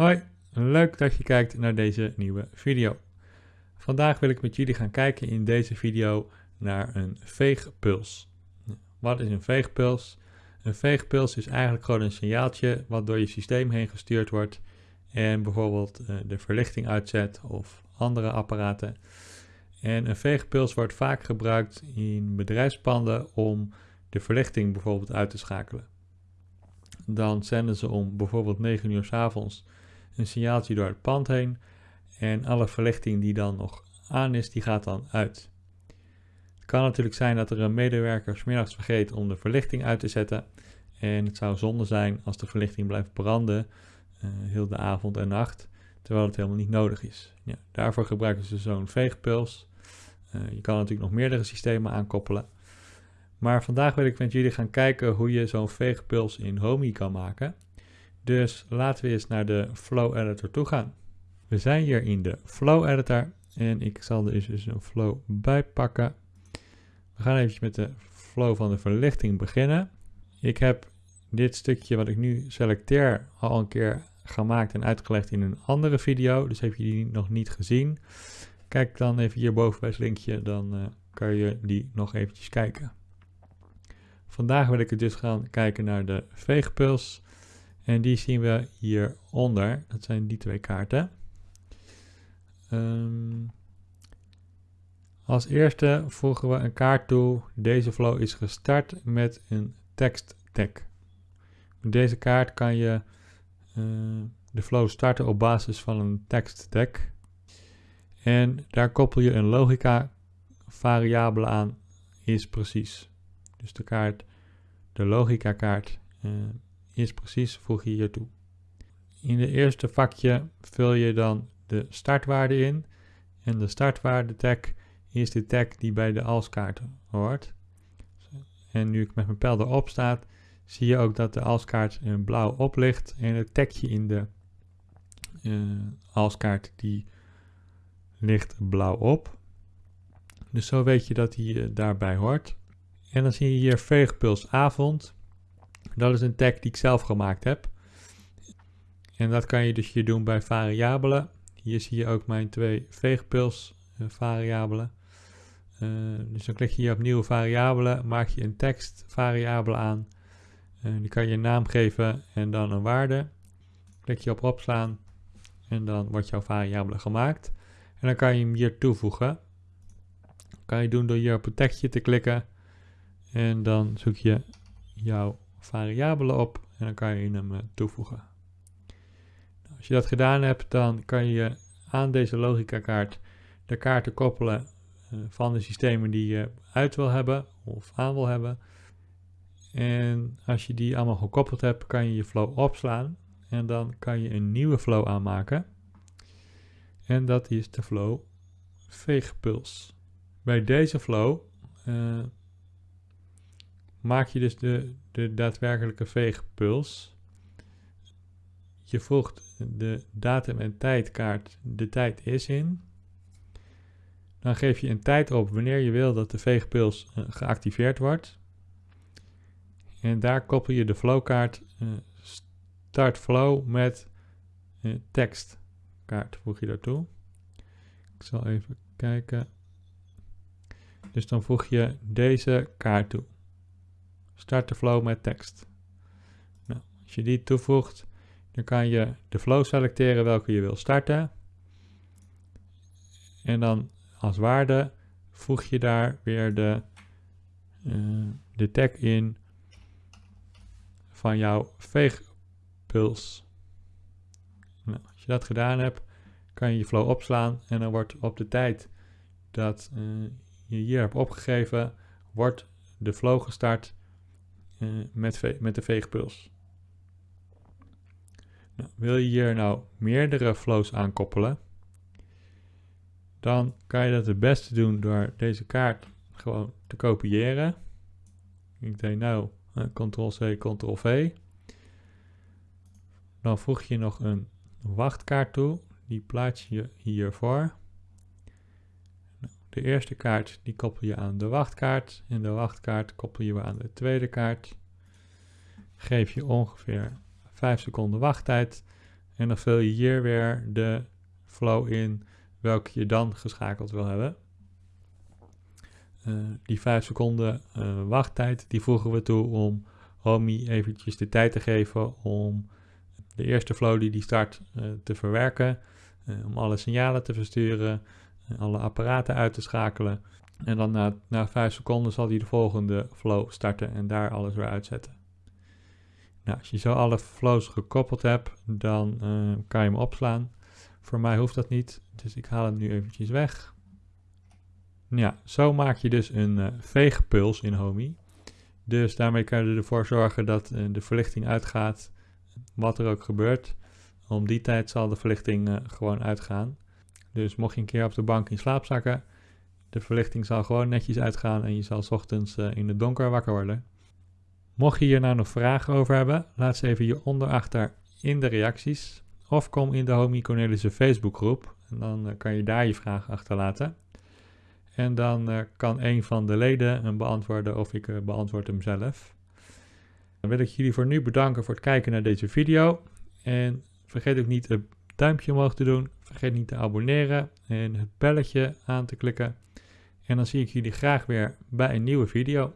Hoi, leuk dat je kijkt naar deze nieuwe video. Vandaag wil ik met jullie gaan kijken in deze video naar een veegpuls. Wat is een veegpuls? Een veegpuls is eigenlijk gewoon een signaaltje wat door je systeem heen gestuurd wordt en bijvoorbeeld eh, de verlichting uitzet of andere apparaten. En een veegpuls wordt vaak gebruikt in bedrijfspanden om de verlichting bijvoorbeeld uit te schakelen. Dan zenden ze om bijvoorbeeld 9 uur s avonds een signaaltje door het pand heen. En alle verlichting die dan nog aan is, die gaat dan uit. Het kan natuurlijk zijn dat er een medewerker smiddags vergeet om de verlichting uit te zetten. En het zou zonde zijn als de verlichting blijft branden uh, heel de avond en nacht, terwijl het helemaal niet nodig is. Ja, daarvoor gebruiken ze zo'n veegpuls. Uh, je kan natuurlijk nog meerdere systemen aankoppelen. Maar vandaag wil ik met jullie gaan kijken hoe je zo'n veegpuls in Homey kan maken. Dus laten we eens naar de Flow Editor toe gaan. We zijn hier in de Flow Editor en ik zal er dus een flow bij pakken. We gaan even met de flow van de verlichting beginnen. Ik heb dit stukje wat ik nu selecteer al een keer gemaakt en uitgelegd in een andere video. Dus heb je die nog niet gezien, kijk dan even hierboven bij het linkje, dan uh, kan je die nog eventjes kijken. Vandaag wil ik dus gaan kijken naar de veegpuls. En die zien we hieronder. Dat zijn die twee kaarten. Um, als eerste voegen we een kaart toe. Deze flow is gestart met een tekst tag. Met deze kaart kan je uh, de flow starten op basis van een tekst tag. En daar koppel je een logica variabele aan, is precies. Dus de kaart, de logica kaart uh, is precies, voeg je hier toe. In de eerste vakje vul je dan de startwaarde in. En de startwaarde tag is de tag die bij de alskaart hoort. En nu ik met mijn pijl erop staat, zie je ook dat de alskaart in blauw oplicht. En het tagje in de uh, alskaart die ligt blauw op. Dus zo weet je dat hij uh, daarbij hoort. En dan zie je hier veegpulsavond. Dat is een tag die ik zelf gemaakt heb. En dat kan je dus hier doen bij variabelen. Hier zie je ook mijn twee veegpuls uh, variabelen. Uh, dus dan klik je hier op nieuwe variabelen, maak je een tekst variabele aan. Uh, die kan je een naam geven en dan een waarde. Klik je op opslaan en dan wordt jouw variabele gemaakt. En dan kan je hem hier toevoegen. Dat kan je doen door hier op het tekstje te klikken. En dan zoek je jouw variabelen op en dan kan je hem uh, toevoegen. Nou, als je dat gedaan hebt, dan kan je aan deze logica kaart de kaarten koppelen uh, van de systemen die je uit wil hebben of aan wil hebben. En als je die allemaal gekoppeld hebt, kan je je flow opslaan en dan kan je een nieuwe flow aanmaken. En dat is de flow veegpuls. Bij deze flow uh, maak je dus de, de daadwerkelijke veegpuls. Je voegt de datum en tijdkaart de tijd is in. Dan geef je een tijd op wanneer je wil dat de veegpuls uh, geactiveerd wordt. En daar koppel je de flowkaart uh, start flow met uh, tekstkaart voeg je daartoe. Ik zal even kijken. Dus dan voeg je deze kaart toe. Start de flow met tekst. Nou, als je die toevoegt, dan kan je de flow selecteren welke je wil starten. En dan als waarde voeg je daar weer de, uh, de tag in van jouw veegpuls. Nou, als je dat gedaan hebt, kan je je flow opslaan en dan wordt op de tijd dat uh, je hier hebt opgegeven, wordt de flow gestart uh, met, met de veegpuls. Nou, wil je hier nou meerdere flows aankoppelen, dan kan je dat het beste doen door deze kaart gewoon te kopiëren. Ik deed nou uh, Ctrl-C, Ctrl-V. Dan voeg je nog een wachtkaart toe. Die plaats je hiervoor. De eerste kaart die koppel je aan de wachtkaart. En de wachtkaart koppel je aan de tweede kaart. Geef je ongeveer 5 seconden wachttijd. En dan vul je hier weer de flow in welke je dan geschakeld wil hebben. Uh, die 5 seconden uh, wachttijd, die voegen we toe om Homey eventjes de tijd te geven om de eerste flow die die start uh, te verwerken, om alle signalen te versturen, alle apparaten uit te schakelen. En dan na, na 5 seconden zal hij de volgende flow starten en daar alles weer uitzetten. Nou, als je zo alle flows gekoppeld hebt, dan kan je hem opslaan. Voor mij hoeft dat niet, dus ik haal hem nu eventjes weg. Ja, zo maak je dus een uh, veegpuls in Homey. Dus daarmee kan je ervoor zorgen dat uh, de verlichting uitgaat, wat er ook gebeurt. Om die tijd zal de verlichting gewoon uitgaan. Dus mocht je een keer op de bank in slaap zakken, de verlichting zal gewoon netjes uitgaan en je zal ochtends in het donker wakker worden. Mocht je hier nou nog vragen over hebben, laat ze even hieronder achter in de reacties. Of kom in de Homie Cornelissen Facebookgroep en dan kan je daar je vraag achterlaten. En dan uh, kan een van de leden hem beantwoorden of ik beantwoord hem zelf. Dan wil ik jullie voor nu bedanken voor het kijken naar deze video. En vergeet ook niet een duimpje omhoog te doen. Vergeet niet te abonneren en het belletje aan te klikken. En dan zie ik jullie graag weer bij een nieuwe video.